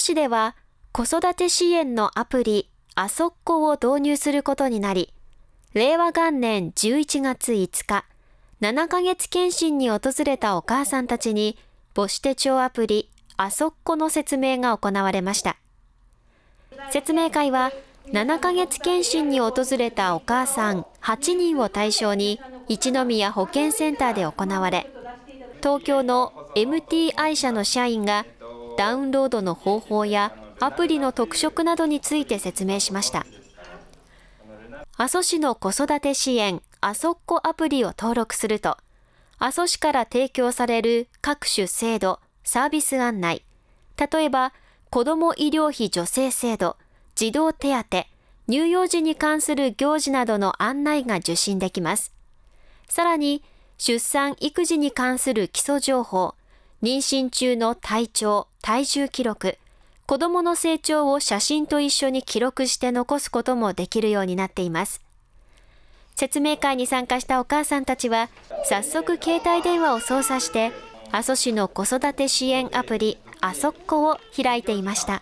市では子育て支援のアプリあそっこを導入することになり、令和元年11月5日、7ヶ月検診に訪れたお母さんたちに母子手帳アプリあそっこの説明が行われました。説明会は7ヶ月検診に訪れたお母さん8人を対象に一宮保健センターで行われ、東京の MTI 社の社員がダウンロードの方法やアプリの特色などについて説明しました。阿蘇市の子育て支援あそっこアプリを登録すると、阿蘇市から提供される各種制度、サービス案内、例えば子ども医療費助成制度、児童手当、乳幼児に関する行事などの案内が受信できます。さらに、出産・育児に関する基礎情報、妊娠中の体調、体重記録、子供の成長を写真と一緒に記録して残すこともできるようになっています。説明会に参加したお母さんたちは、早速携帯電話を操作して、阿蘇市の子育て支援アプリ、あそっこを開いていました。